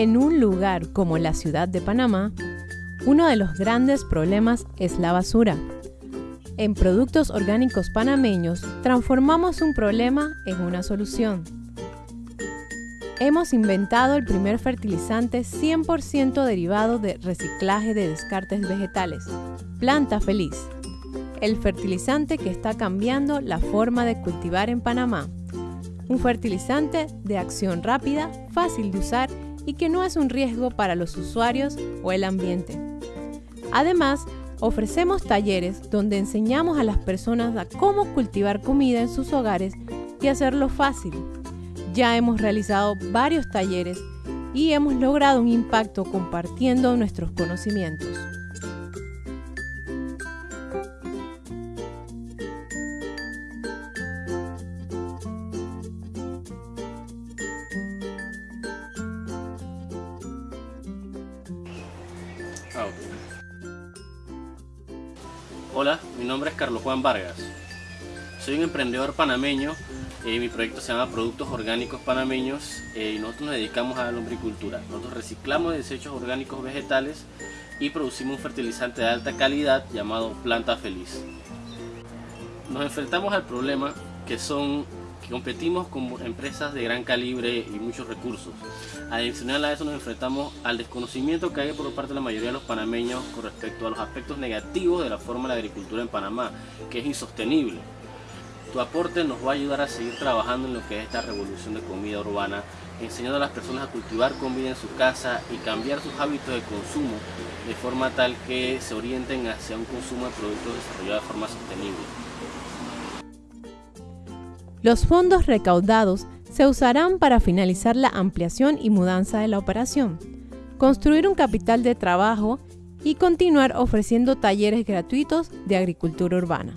En un lugar como la ciudad de Panamá, uno de los grandes problemas es la basura. En Productos Orgánicos Panameños transformamos un problema en una solución. Hemos inventado el primer fertilizante 100% derivado de reciclaje de descartes vegetales, Planta Feliz. El fertilizante que está cambiando la forma de cultivar en Panamá. Un fertilizante de acción rápida, fácil de usar y que no es un riesgo para los usuarios o el ambiente. Además, ofrecemos talleres donde enseñamos a las personas a cómo cultivar comida en sus hogares y hacerlo fácil. Ya hemos realizado varios talleres y hemos logrado un impacto compartiendo nuestros conocimientos. Hola, mi nombre es Carlos Juan Vargas. Soy un emprendedor panameño y mi proyecto se llama Productos Orgánicos Panameños eh, y nosotros nos dedicamos a la lombricultura. Nosotros reciclamos desechos orgánicos vegetales y producimos un fertilizante de alta calidad llamado Planta Feliz. Nos enfrentamos al problema que son competimos con empresas de gran calibre y muchos recursos. Adicional a eso nos enfrentamos al desconocimiento que hay por parte de la mayoría de los panameños con respecto a los aspectos negativos de la forma de la agricultura en Panamá, que es insostenible. Tu aporte nos va a ayudar a seguir trabajando en lo que es esta revolución de comida urbana, enseñando a las personas a cultivar comida en su casa y cambiar sus hábitos de consumo de forma tal que se orienten hacia un consumo de productos desarrollados de forma sostenible. Los fondos recaudados se usarán para finalizar la ampliación y mudanza de la operación, construir un capital de trabajo y continuar ofreciendo talleres gratuitos de agricultura urbana.